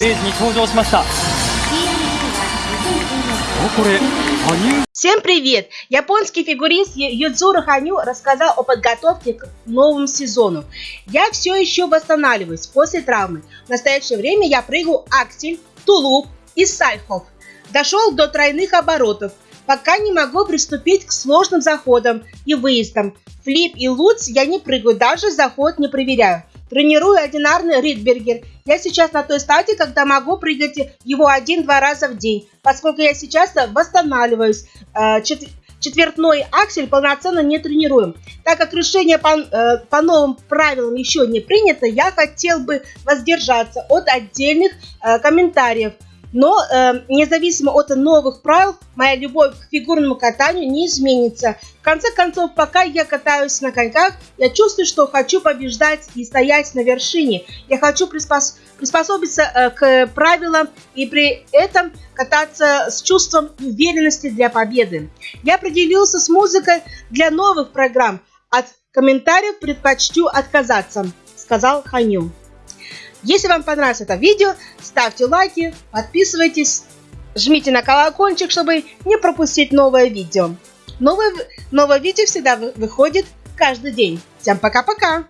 ステージに登場しましたおこれ羽生 Всем привет! Японский фигурист Ю- Юдзуру Ханю рассказал о подготовке к новому сезону. Я все еще восстанавливаюсь после травмы. В настоящее время я прыгаю аксель, тулуп и сальхов. Дошел до тройных оборотов. Пока не могу приступить к сложным заходам и выездам. Флип и луц я не прыгаю, даже заход не проверяю. Тренирую одинарный ридбергер. Я сейчас на той стадии, когда могу прыгать его один-два раза в день, поскольку я сейчас восстанавливаюсь. Э, чет- Четвертной аксель полноценно не тренируем. Так как решение по, э, по новым правилам еще не принято, я хотел бы воздержаться от отдельных э, комментариев. Но э, независимо от новых правил, моя любовь к фигурному катанию не изменится. В конце концов, пока я катаюсь на коньках, я чувствую, что хочу побеждать и стоять на вершине. Я хочу приспос- приспособиться э, к правилам и при этом кататься с чувством уверенности для победы. Я определился с музыкой для новых программ. От комментариев предпочту отказаться, сказал Ханю. Если вам понравилось это видео, ставьте лайки, подписывайтесь, жмите на колокольчик, чтобы не пропустить новое видео. Новое, новое видео всегда вы- выходит каждый день. Всем пока-пока!